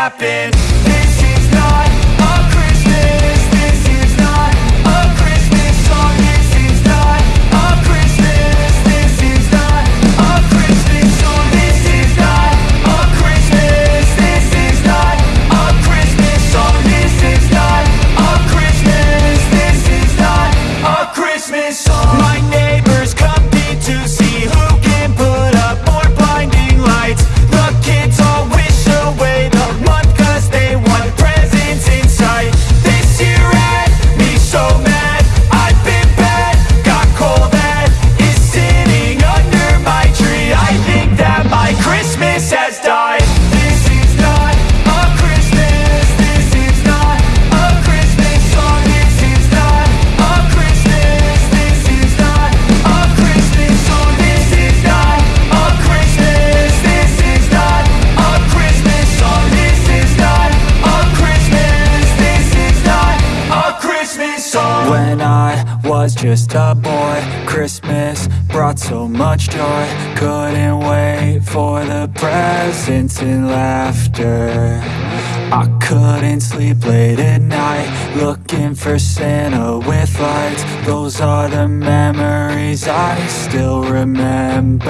happen. When I was just a boy Christmas brought so much joy. Couldn't wait for the presents and laughter. I couldn't sleep late at night Looking for Santa with lights. Those are the memories I still remember.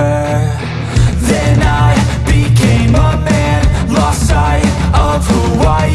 Then I became a man Lost sight of who I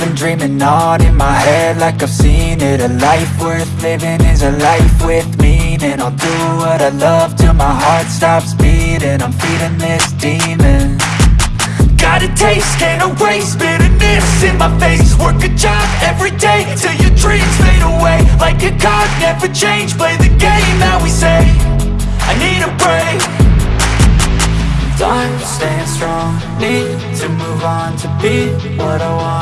been dreaming on in my head like I've seen it. A life worth living is a life with meaning. I'll do what I love till my heart stops beating. I'm feeding this demon. Got a taste, can't erase bitterness in my face. Work a job every day till your dreams fade away. Like a card, never change, play the game that we say I need a break. Time staying strong, need to move on to be what I want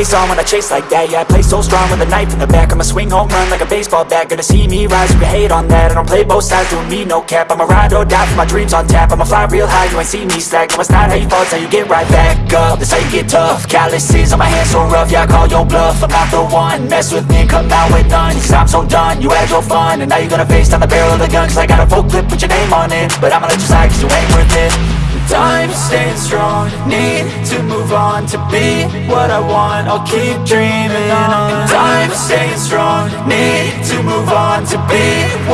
face on when I chase like that. Yeah, I play so strong with a knife in the back. I'ma swing home run like a baseball bat. Gonna see me rise, you hate on that. I don't play both sides, doing me no cap. I'ma ride or die for my dreams on tap. I'ma fly real high, you ain't see me slack. No, it's not how you fall, it's how you get right back up. That's how you get tough. Calluses on my hands so rough Yeah, I call your bluff. I'm not the one. Mess with me, come out with none. Cause I'm so done, you had your fun. And now you're gonna face down the barrel of the gun. Cause I got a full clip with your name on it. But I'ma let you slide cause you ain't worth it Time staying strong, need to move on to be what I want. I'll keep dreaming on. Time staying strong, need to move on to be.